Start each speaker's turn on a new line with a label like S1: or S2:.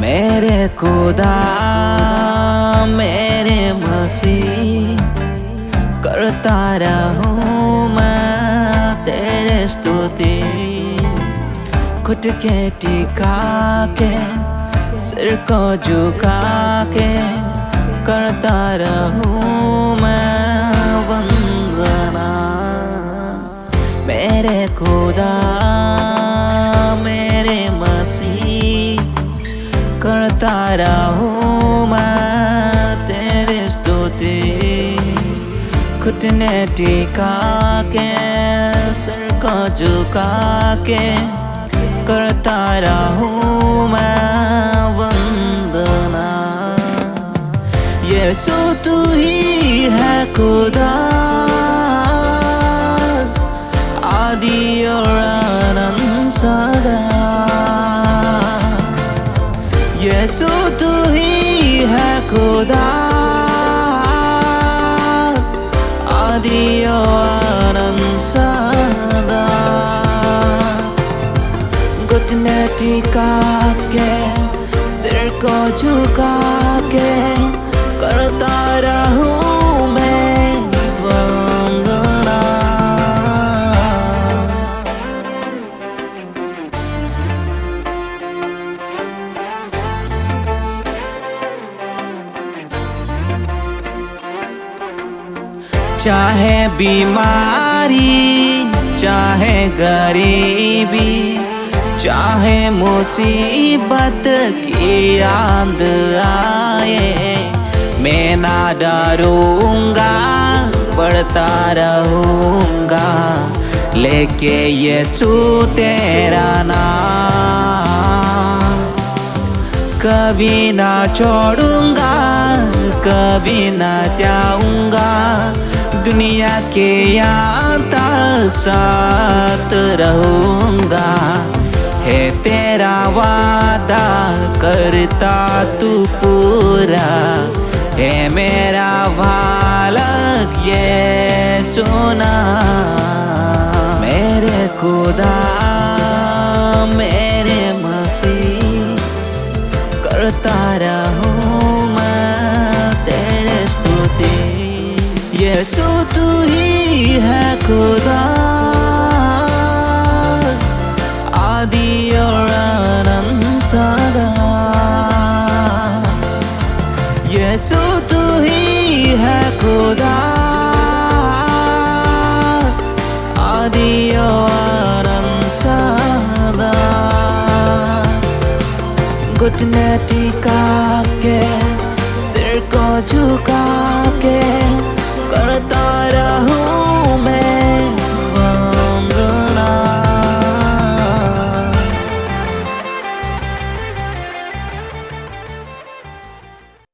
S1: मेरे खुदा, मेरे मसीह, करता रहूँ मैं तेरे स्तुति। खुद के टिका के सिर को झुका के करता रहूँ मैं वंदना। मेरे खुदा, मेरे मसीह करता रहूँ मैं, तेरे स्तुति। घुटने टिका के सिर को झुका के करता रहूँ मैं वंदना। यीशु, तू ही है खुदा। आदि और खुदा। आदि और सदा। घुटने टिका के सिर को झुका। चाहे बीमारी, चाहे गरीबी, चाहे मुसीबत की आंद आए। मैं ना डरूँगा बढ़ता रहूँगा, लेके यीशु तेरा नाम। कभी ना छोड़ूँगा, कभी ना त्याऊँगा दुनिया के यहाँ साथ रहूँगा। है तेरा वादा, करता तू पूरा। है मेरा बालक, ये सुना। मेरे खुदा, मेरे मसीह, करता रहूँ यीशु तू ही है खुदा। आदि और अनंत सदा। यीशु तू ही है खुदा। आदि और सदा। घुटने टिका के सिर को झुका